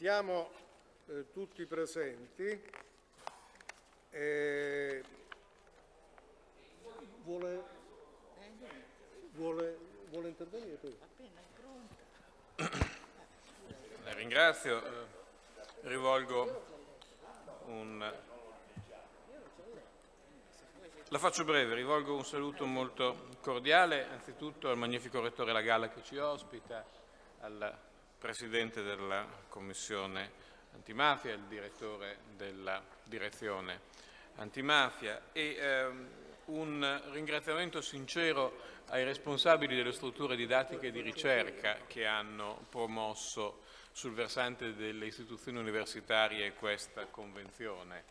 Siamo eh, tutti presenti. Eh, vuole, vuole, vuole intervenire? La ringrazio. Rivolgo un... La faccio breve, rivolgo un saluto molto cordiale anzitutto al magnifico Rettore Lagalla che ci ospita, al Presidente della Commissione antimafia, il Direttore della Direzione antimafia. E ehm, un ringraziamento sincero ai responsabili delle strutture didattiche e di ricerca che hanno promosso sul versante delle istituzioni universitarie questa convenzione,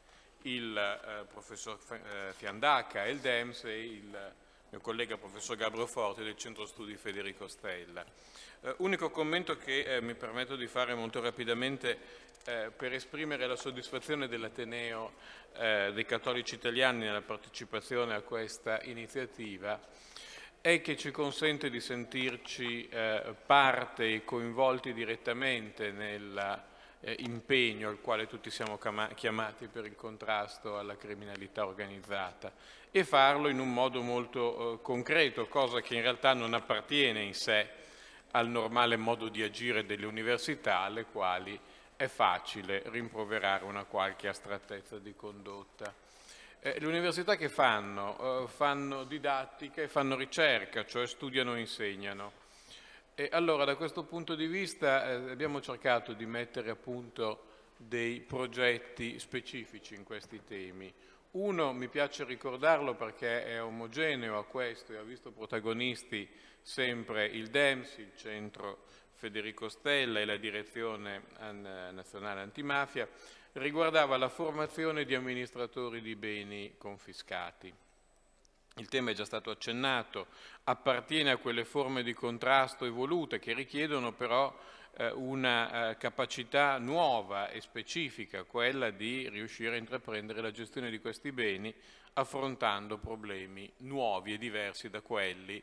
il eh, professor eh, Fiandaca il DEMS e il mio collega professor Gabriel Forti del Centro Studi Federico Stella. Eh, unico commento che eh, mi permetto di fare molto rapidamente eh, per esprimere la soddisfazione dell'Ateneo eh, dei Cattolici Italiani nella partecipazione a questa iniziativa è che ci consente di sentirci eh, parte e coinvolti direttamente nell'impegno eh, al quale tutti siamo chiamati per il contrasto alla criminalità organizzata e farlo in un modo molto eh, concreto, cosa che in realtà non appartiene in sé al normale modo di agire delle università alle quali è facile rimproverare una qualche astrattezza di condotta. Eh, le università che fanno? Eh, fanno didattica e fanno ricerca, cioè studiano e insegnano. E allora da questo punto di vista eh, abbiamo cercato di mettere a punto dei progetti specifici in questi temi. Uno, mi piace ricordarlo perché è omogeneo a questo e ha visto protagonisti sempre il DEMS, il Centro Federico Stella e la Direzione Nazionale Antimafia, riguardava la formazione di amministratori di beni confiscati. Il tema è già stato accennato, appartiene a quelle forme di contrasto evolute che richiedono però eh, una eh, capacità nuova e specifica, quella di riuscire a intraprendere la gestione di questi beni affrontando problemi nuovi e diversi da quelli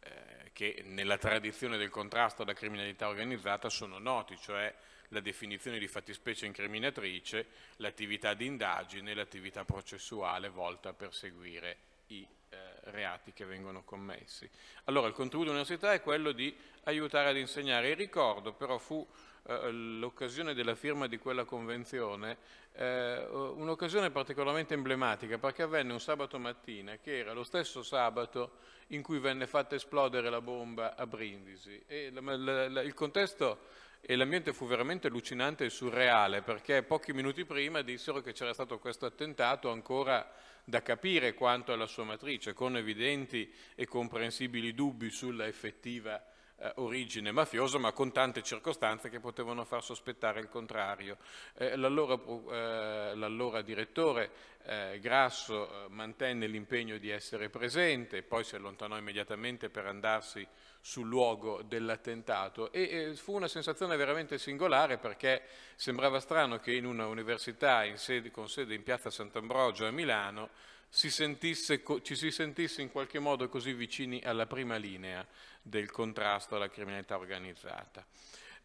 eh, che nella tradizione del contrasto alla criminalità organizzata sono noti, cioè la definizione di fattispecie incriminatrice, l'attività di indagine e l'attività processuale volta a perseguire i eh, reati che vengono commessi. Allora il contributo dell'università è quello di aiutare ad insegnare. Il ricordo però fu eh, l'occasione della firma di quella convenzione eh, un'occasione particolarmente emblematica perché avvenne un sabato mattina che era lo stesso sabato in cui venne fatta esplodere la bomba a Brindisi e la, la, la, il contesto e l'ambiente fu veramente allucinante e surreale perché pochi minuti prima dissero che c'era stato questo attentato ancora da capire quanto alla sua matrice, con evidenti e comprensibili dubbi sulla effettiva eh, origine mafiosa, ma con tante circostanze che potevano far sospettare il contrario. Eh, l'allora, eh, direttore eh, Grasso eh, mantenne l'impegno di essere presente, poi si allontanò immediatamente per andarsi sul luogo dell'attentato e fu una sensazione veramente singolare perché sembrava strano che in una università in sede, con sede in piazza Sant'Ambrogio a Milano si sentisse, ci si sentisse in qualche modo così vicini alla prima linea del contrasto alla criminalità organizzata.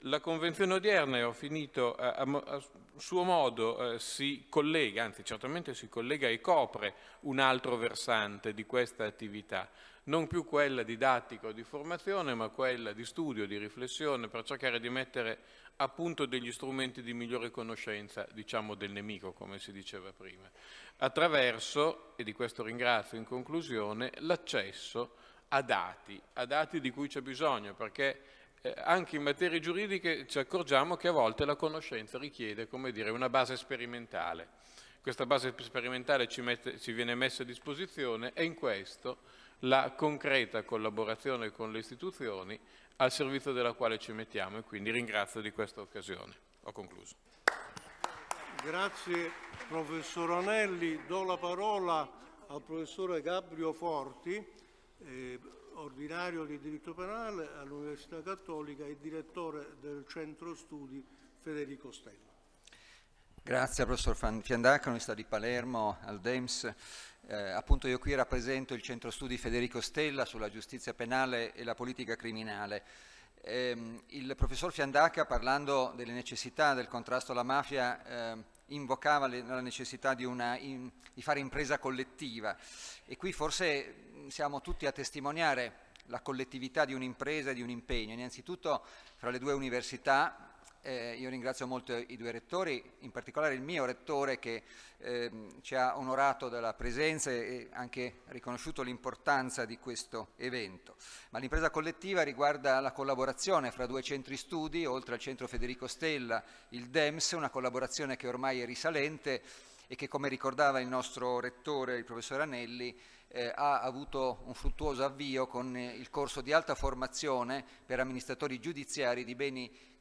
La convenzione odierna, e ho finito, a, a, suo modo eh, si collega, anzi certamente si collega e copre un altro versante di questa attività, non più quella didattica o di formazione, ma quella di studio, di riflessione, per cercare di mettere a punto degli strumenti di migliore conoscenza, diciamo del nemico, come si diceva prima, attraverso, e di questo ringrazio in conclusione, l'accesso a dati, a dati di cui c'è bisogno, perché eh, anche in materie giuridiche ci accorgiamo che a volte la conoscenza richiede, come dire, una base sperimentale. Questa base sperimentale ci, mette, ci viene messa a disposizione e in questo la concreta collaborazione con le istituzioni al servizio della quale ci mettiamo e quindi ringrazio di questa occasione. Ho concluso. Grazie professor Anelli. Do la parola al professore Gabrio Forti, eh, ordinario di diritto penale all'Università Cattolica e direttore del centro studi Federico Stella. Grazie professor Fiandaca, Università di Palermo, al DEMS. Eh, appunto io qui rappresento il centro studi Federico Stella sulla giustizia penale e la politica criminale. Ehm, il professor Fiandaca, parlando delle necessità del contrasto alla mafia, eh, invocava le, la necessità di, una, in, di, fare impresa collettiva e qui forse siamo tutti a testimoniare la collettività di un'impresa e di un impegno. Innanzitutto fra le due università eh, io ringrazio molto i due rettori, in particolare il mio rettore che eh, ci ha onorato della presenza e anche riconosciuto l'importanza di questo evento. Ma l'impresa collettiva riguarda la collaborazione fra due centri studi, oltre al centro Federico Stella, il DEMS, una collaborazione che ormai è risalente e che come ricordava il nostro rettore, il professor Anelli, eh, ha avuto un fruttuoso avvio con eh, il corso di alta formazione per amministratori giudiziari di beni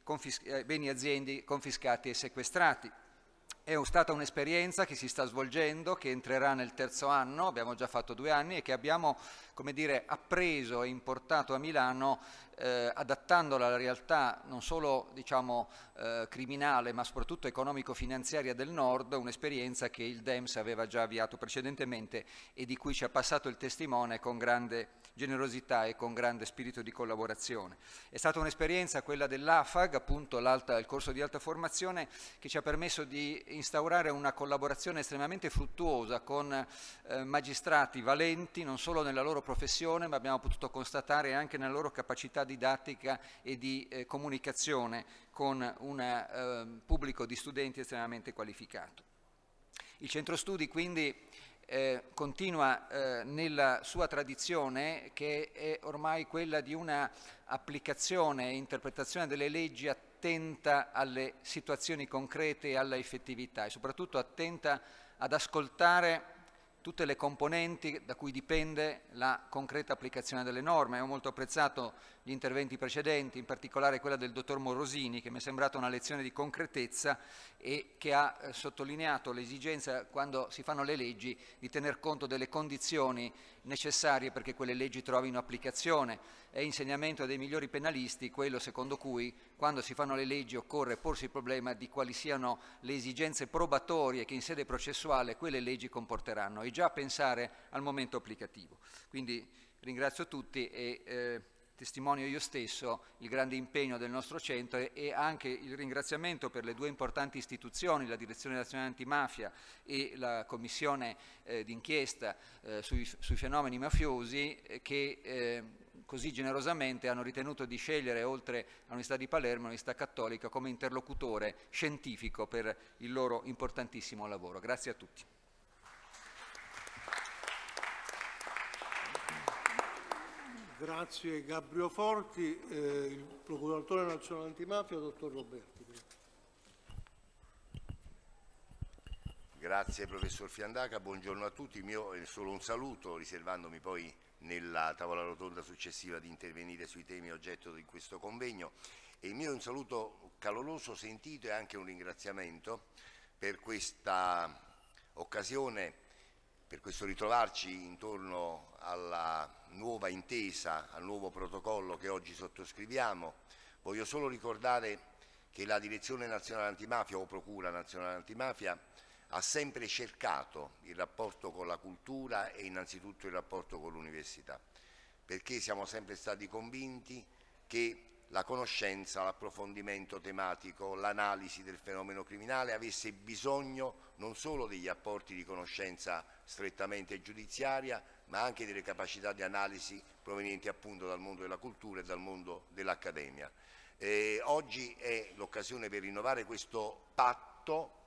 eh, beni aziende confiscati e sequestrati. È stata un'esperienza che si sta svolgendo, che entrerà nel terzo anno, abbiamo già fatto due anni e che abbiamo dire, appreso e importato a Milano eh, adattandola alla realtà non solo diciamo, eh, criminale ma soprattutto economico-finanziaria del Nord, un'esperienza che il DEMS aveva già avviato precedentemente e di cui ci ha passato il testimone con grande generosità e con grande spirito di collaborazione. È stata un'esperienza quella dell'AFAG, appunto il corso di alta formazione, che ci ha permesso di instaurare una collaborazione estremamente fruttuosa con eh, magistrati valenti non solo nella loro professione, ma abbiamo potuto constatare anche nella loro capacità didattica e di eh, comunicazione con un eh, pubblico di studenti estremamente qualificato. Il centro studi quindi eh, continua eh, nella sua tradizione che è ormai quella di una applicazione e interpretazione delle leggi attenta alle situazioni concrete e alla effettività e soprattutto attenta ad ascoltare tutte le componenti da cui dipende la concreta applicazione delle norme. Ho molto apprezzato gli interventi precedenti, in particolare quella del dottor Morosini, che mi è sembrata una lezione di concretezza e che ha eh, sottolineato l'esigenza, quando si fanno le leggi, di tener conto delle condizioni necessarie perché quelle leggi trovino applicazione. È insegnamento dei migliori penalisti quello secondo cui quando si fanno le leggi occorre porsi il problema di quali siano le esigenze probatorie che in sede processuale quelle leggi comporteranno già pensare al momento applicativo. Quindi ringrazio tutti e eh, testimonio io stesso il grande impegno del nostro centro e, e anche il ringraziamento per le due importanti istituzioni, la Direzione Nazionale Antimafia e la Commissione eh, d'inchiesta eh, sui, sui, fenomeni mafiosi eh, che eh, così generosamente hanno ritenuto di scegliere, oltre all'Università di Palermo, l'Università Cattolica come interlocutore scientifico per il loro importantissimo lavoro. Grazie a tutti. Grazie Gabriele Forti, eh, il procuratore nazionale antimafia, dottor Roberti. Grazie professor Fiandaca, buongiorno a tutti, il mio è solo un saluto, riservandomi poi nella tavola rotonda successiva di intervenire sui temi oggetto di questo convegno. E il mio è un saluto caloroso, sentito e anche un ringraziamento per questa occasione, per questo ritrovarci intorno alla nuova intesa, al nuovo protocollo che oggi sottoscriviamo. Voglio solo ricordare che la Direzione Nazionale Antimafia o Procura Nazionale Antimafia ha sempre cercato il rapporto con la cultura e innanzitutto il rapporto con l'università, perché siamo sempre stati convinti che la conoscenza, l'approfondimento tematico, l'analisi del fenomeno criminale avesse bisogno non solo degli apporti di conoscenza strettamente giudiziaria, ma anche delle capacità di analisi provenienti appunto dal mondo della cultura e dal mondo dell'accademia. Oggi è l'occasione per rinnovare questo patto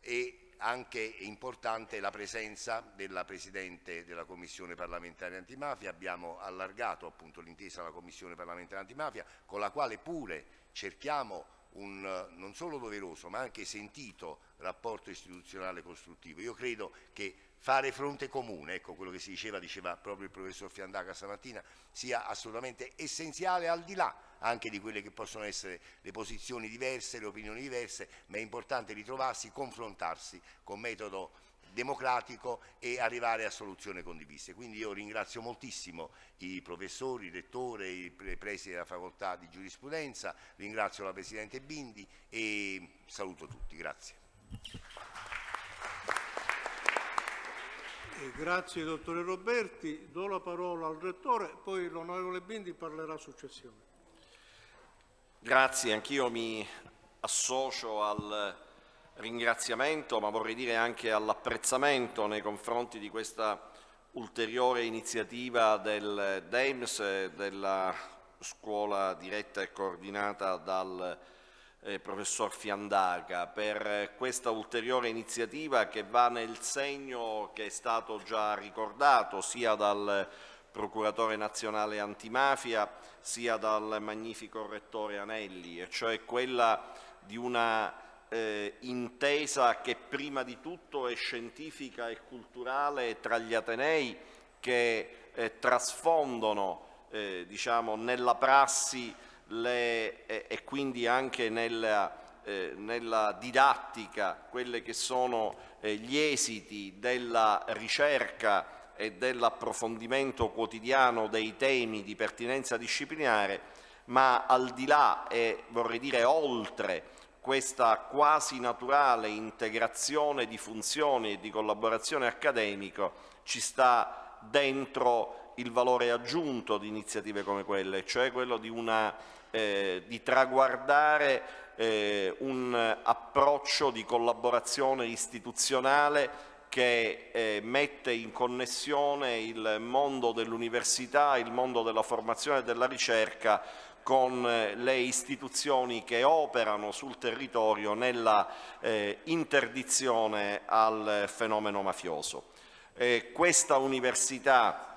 e anche importante la presenza della Presidente della Commissione parlamentare antimafia, abbiamo allargato appunto l'intesa alla Commissione parlamentare antimafia con la quale pure cerchiamo un non solo doveroso ma anche sentito rapporto istituzionale costruttivo. Io credo che fare fronte comune, ecco quello che si diceva, diceva proprio il professor Fiandaca stamattina, sia assolutamente essenziale al di là anche di quelle che possono essere le posizioni diverse, le opinioni diverse, ma è importante ritrovarsi, confrontarsi con metodo democratico e arrivare a soluzioni condivise. Quindi io ringrazio moltissimo i professori, il rettore, i presidi della facoltà di giurisprudenza, ringrazio la Presidente Bindi e saluto tutti. Grazie. Grazie dottore Roberti, do la parola al Rettore, poi l'onorevole Bindi parlerà successivamente. Grazie, anch'io mi associo al ringraziamento, ma vorrei dire anche all'apprezzamento nei confronti di questa ulteriore iniziativa del DEMS, della scuola diretta e coordinata dal eh, professor Fiandaca, per questa ulteriore iniziativa che va nel segno che è stato già ricordato sia dal procuratore nazionale antimafia sia dal magnifico rettore Anelli, e cioè quella di una eh, intesa che prima di tutto è scientifica e culturale tra gli Atenei che eh, trasfondono eh, diciamo, nella prassi le, e quindi anche nella, eh, nella didattica quelli che sono eh, gli esiti della ricerca e dell'approfondimento quotidiano dei temi di pertinenza disciplinare, ma al di là e vorrei dire oltre questa quasi naturale integrazione di funzioni e di collaborazione accademico ci sta dentro il valore aggiunto di iniziative come quelle, cioè quello di, una, eh, di traguardare eh, un approccio di collaborazione istituzionale che eh, mette in connessione il mondo dell'università, il mondo della formazione e della ricerca con eh, le istituzioni che operano sul territorio nella eh, interdizione al fenomeno mafioso. Eh, questa università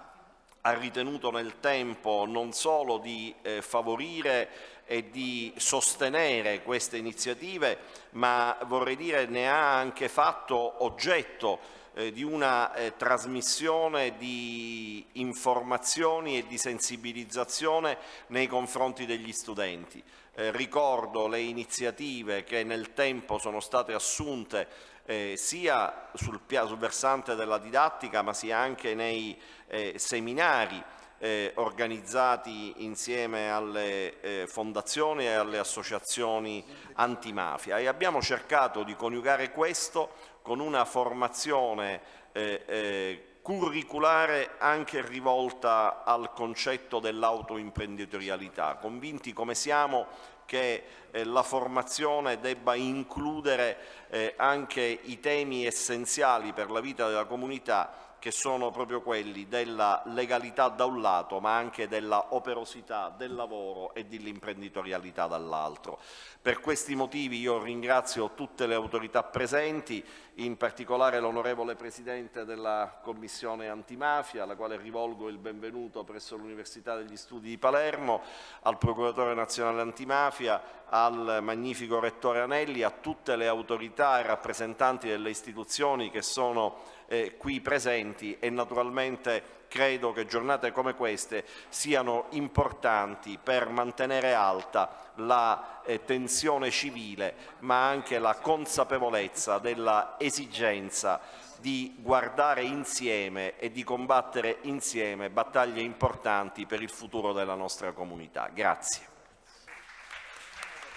ha ritenuto nel tempo non solo di eh, favorire e di sostenere queste iniziative, ma vorrei dire ne ha anche fatto oggetto eh, di una eh, trasmissione di informazioni e di sensibilizzazione nei confronti degli studenti. Eh, ricordo le iniziative che nel tempo sono state assunte eh, sia sul, sul, versante della didattica ma sia anche nei eh, seminari eh, organizzati insieme alle eh, fondazioni e alle associazioni antimafia. E abbiamo cercato di coniugare questo con una formazione eh, eh curriculare anche rivolta al concetto dell'autoimprenditorialità, convinti come siamo che eh, la formazione debba includere eh, anche i temi essenziali per la vita della comunità che sono proprio quelli della legalità da un lato, ma anche della operosità del lavoro e dell'imprenditorialità dall'altro. Per questi motivi io ringrazio tutte le autorità presenti, in particolare l'onorevole Presidente della Commissione Antimafia, alla quale rivolgo il benvenuto presso l'Università degli Studi di Palermo, al Procuratore Nazionale Antimafia, al magnifico Rettore Anelli, a tutte le autorità e rappresentanti delle istituzioni che sono eh, qui presenti e naturalmente credo che giornate come queste siano importanti per mantenere alta la eh, tensione civile ma anche la consapevolezza della esigenza di guardare insieme e di combattere insieme battaglie importanti per il futuro della nostra comunità. Grazie.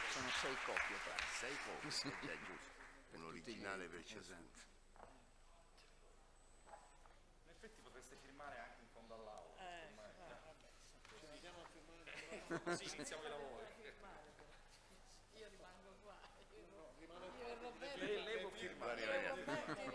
Sono sei copie, sei copie, giusto, un così iniziamo i lavori. Io rimango qua. Io, io, io, io, io, io, io, io, io,